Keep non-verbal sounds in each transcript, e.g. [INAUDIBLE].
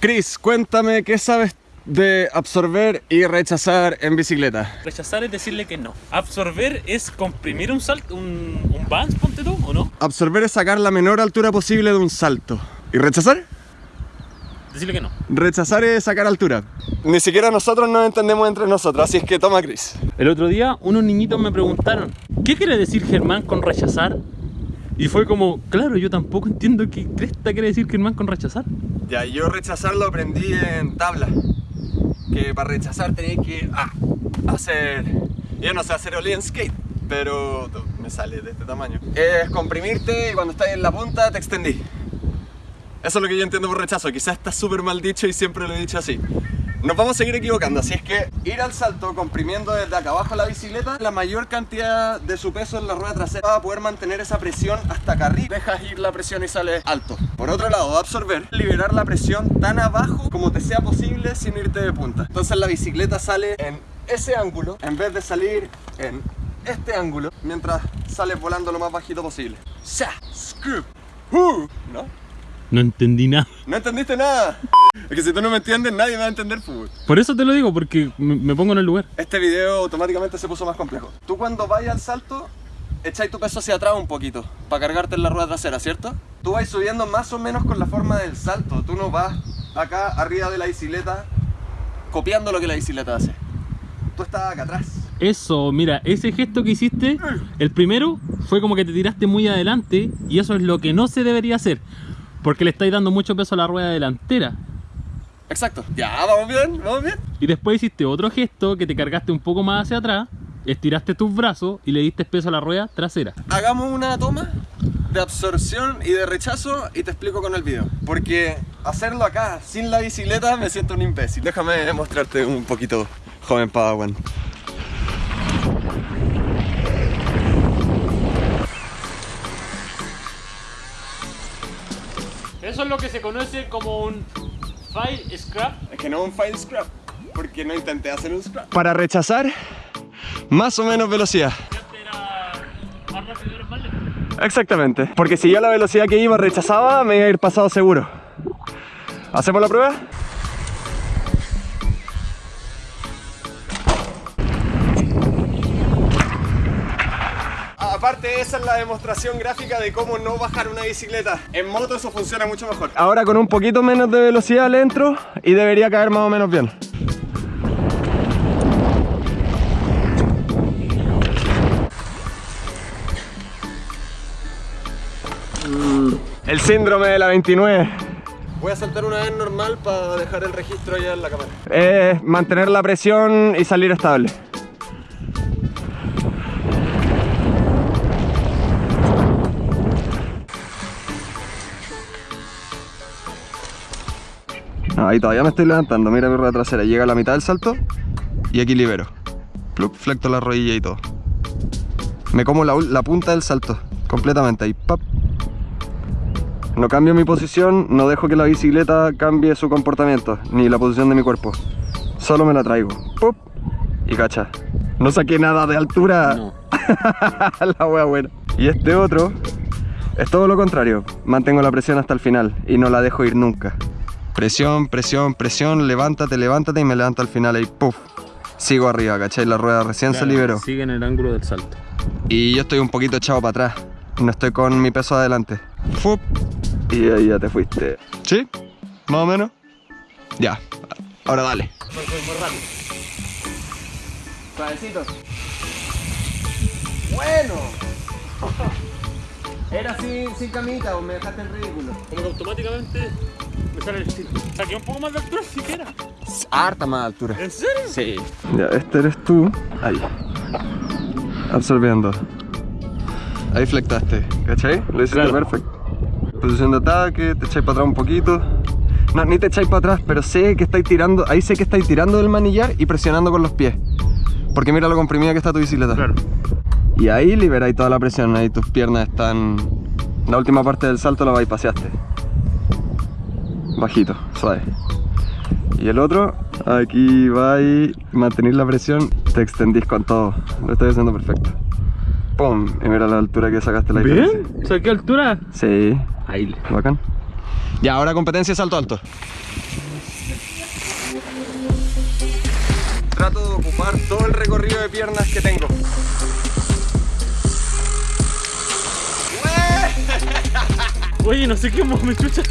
Chris, cuéntame qué sabes de absorber y rechazar en bicicleta. Rechazar es decirle que no. Absorber es comprimir un salto, un, un bounce, ponte tú, ¿o no? Absorber es sacar la menor altura posible de un salto. ¿Y rechazar? Decirle que no. Rechazar es sacar altura. Ni siquiera nosotros nos entendemos entre nosotros, así es que toma Chris. El otro día unos niñitos me preguntaron, ¿qué quiere decir Germán con rechazar? Y fue como, claro, yo tampoco entiendo qué cresta quiere decir Germán con rechazar. Ya, yo rechazar lo aprendí en tabla. Que para rechazar tenéis que ah, hacer... Yo no sé hacer ollie skate, pero me sale de este tamaño. Es comprimirte y cuando estás en la punta te extendí. Eso es lo que yo entiendo por rechazo. Quizás está súper mal dicho y siempre lo he dicho así. Nos vamos a seguir equivocando, así es que ir al salto comprimiendo desde acá abajo la bicicleta la mayor cantidad de su peso en la rueda trasera va a poder mantener esa presión hasta acá arriba dejas ir la presión y sale alto por otro lado, absorber, liberar la presión tan abajo como te sea posible sin irte de punta entonces la bicicleta sale en ese ángulo en vez de salir en este ángulo mientras sales volando lo más bajito posible ¡Sa! ¡Screw! ¡Uh! ¿No? No entendí nada. ¿No entendiste nada? Es que si tú no me entiendes, nadie me va a entender fútbol. Por eso te lo digo, porque me, pongo en el lugar. Este video automáticamente se puso más complejo. Tú cuando vayas al salto, echáis tu peso hacia atrás un poquito, para cargarte en la rueda trasera, ¿cierto? Tú vas subiendo más o menos con la forma del salto. Tú no vas acá arriba de la bicicleta copiando lo que la bicicleta hace. Tú estás acá atrás. Eso, mira, ese gesto que hiciste, el primero fue como que te tiraste muy adelante y eso es lo que no se debería hacer. Porque le estáis dando mucho peso a la rueda delantera. Exacto. Ya, vamos bien, vamos bien. Y después hiciste otro gesto que te cargaste un poco más hacia atrás, estiraste tus brazos y le diste peso a la rueda trasera. Hagamos una toma de absorción y de rechazo y te explico con el video. Porque hacerlo acá sin la bicicleta me siento un imbécil. Déjame mostrarte un poquito, joven Padawan. Eso es lo que se conoce como un file scrap. Es que no un file scrap, porque no intenté hacer un scrap. Para rechazar, más o menos velocidad. Exactamente, porque si yo la velocidad que iba rechazaba, me iba a ir pasado seguro. ¿Hacemos la prueba? Esa es la demostración gráfica de cómo no bajar una bicicleta. En moto eso funciona mucho mejor. Ahora con un poquito menos de velocidad le entro y debería caer más o menos bien. El síndrome de la 29 Voy a saltar una vez normal para dejar el registro ya en la cámara. Es mantener la presión y salir estable ahí todavía me estoy levantando, mira mi rueda trasera, llega a la mitad del salto y aquí libero. Plup, flecto la rodilla y todo. Me como la, la punta del salto, completamente ahí, pap. No cambio mi posición, no dejo que la bicicleta cambie su comportamiento, ni la posición de mi cuerpo. Solo me la traigo, pop, y cacha. No saqué nada de altura. No. [LAUGHS] la wea buena. Y este otro es todo lo contrario. Mantengo la presión hasta el final y no la dejo ir nunca. Presión, presión, presión, levántate, levántate y me levanto al final ahí, puff. Sigo arriba, ¿cachai? La rueda recién se liberó. Sigue en el ángulo del salto. Y yo estoy un poquito echado para atrás. No estoy con mi peso adelante. Fup. Y ahí ya te fuiste. ¿Sí? ¿Más o menos? Ya. Ahora dale. Voy, rápido. Bueno. [LAUGHS] Era sin, sin camita o me dejaste en ridículo. Como que automáticamente el estilo. Saqué un poco más de altura siquiera. Harta más altura. ¿En serio? Sí. Ya, este eres tú. Ahí. Absorbiendo. Ahí flectaste, ¿cachai? Lo hiciste Claro. perfecto. Posición de ataque, te echáis para atrás un poquito. No, ni te echáis para atrás, pero sé que estáis tirando, ahí sé que estáis tirando del manillar y presionando con los pies. Porque mira lo comprimida que está tu bicicleta. Claro. Y ahí liberáis toda la presión, ahí tus piernas están... La última parte del salto la bypaseaste. Bajito, suave. Y el otro, aquí vais, mantenéis la presión, te extendís con todo. Lo estoy haciendo perfecto. ¡Pum! Y mira la altura que sacaste la diferencia. ¿Bien? ¿Saqué altura? Sí, Ahí. bacán. Ya, ahora competencia salto alto. Trato de ocupar todo el recorrido de piernas que tengo. Oye, no sé qué me chucha.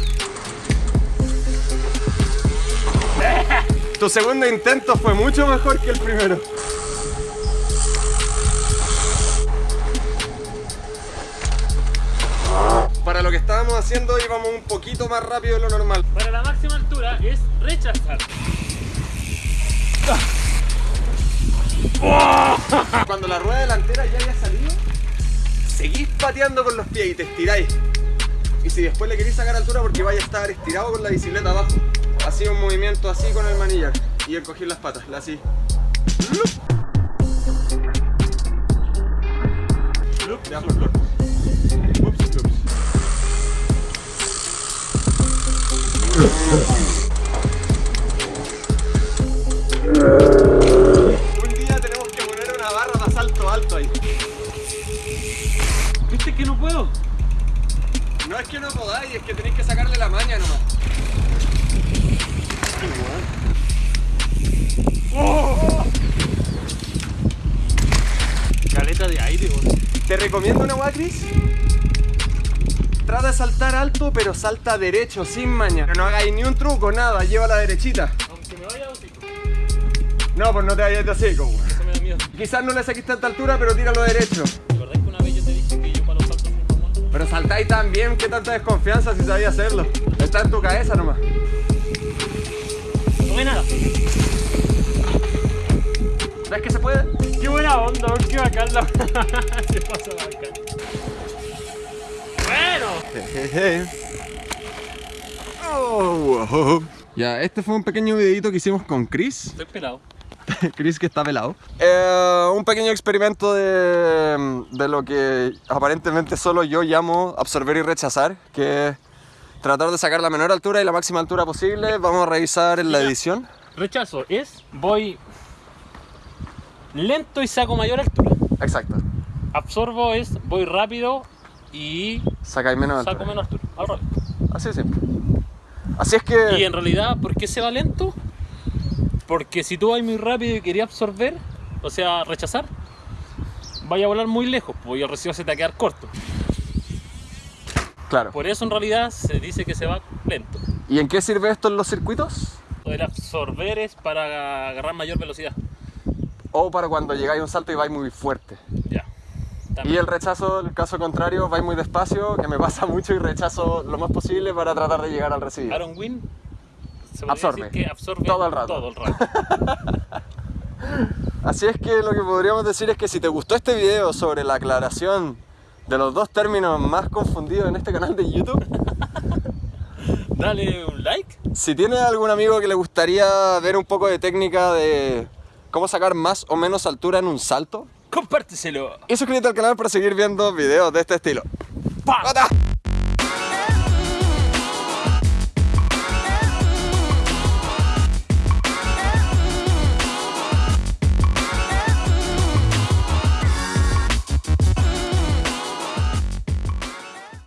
Tu segundo intento fue mucho mejor que el primero. Para lo que estábamos haciendo íbamos un poquito más rápido de lo normal. Para la máxima altura es rechazar. [LAUGHS] Cuando la rueda delantera ya haya salido, seguís pateando con los pies y te estiráis. Y si después le queréis sacar altura porque vaya a estar estirado con la bicicleta abajo. Así un movimiento así con el manillar y encogir las patas, así. Favor. Ups, ups. Un día tenemos que poner una barra de salto alto ahí. ¿Viste que no puedo? No es que no podáis, es que tenéis que sacarle la maña nomás. Caleta de aire, weón. Te recomiendo una guay, Chris. Trata de saltar alto, pero salta derecho, sin maña. No hagáis ni un truco, nada, lleva la derechita. Aunque me vaya a hocico. No, pues no te vayas de. Eso me da miedo. Quizás no le saquís tanta altura, pero tíralo derecho. ¿Verdad que una vez yo te dije que yo para los saltos mamón? Pero saltáis tan bien, qué tanta desconfianza si sabías hacerlo. Está en tu cabeza nomás. No ve nada. ¿Ves que se puede? Qué buena onda, qué bacán la... [LAUGHS] Se pasa bacán. Bueno. Oh, wow. Ya, este fue un pequeño videito que hicimos con Chris. Estoy pelado. [LAUGHS] Chris que está pelado. Eh, un pequeño experimento de, de lo que aparentemente solo yo llamo absorber y rechazar, que es tratar de sacar la menor altura y la máxima altura posible. Vamos a revisar en la edición. Rechazo es voy lento y saco mayor altura. Exacto. Absorbo es voy rápido y Sacáis menos saco altura. menos altura. Así de simple. Así es que... Y en realidad, ¿por qué se va lento? Porque si tú vas muy rápido y querías absorber, o sea, rechazar, vaya a volar muy lejos, pues y el recibo se te va a quedar corto. Claro. Por eso en realidad se dice que se va lento. ¿Y en qué sirve esto en los circuitos? El absorber es para agarrar mayor velocidad. O para cuando llegáis a un salto y vais muy fuerte. Ya. Y También. el rechazo, el caso contrario, vais muy despacio, que me pasa [LAUGHS] mucho y rechazo lo más posible para tratar de llegar al recibido. Aaron Wynn se Absorbe. decir que absorbe Todo el rato. Todo el rato. [LAUGHS] Así es que lo que podríamos decir es que si te gustó este video sobre la aclaración de los dos términos más confundidos en este canal de YouTube, [LAUGHS] Dale un like. si tienes algún amigo que le gustaría ver un poco de técnica de cómo sacar más o menos altura en un salto, Compárteselo. y suscríbete al canal para seguir viendo videos de este estilo. ¡Pata!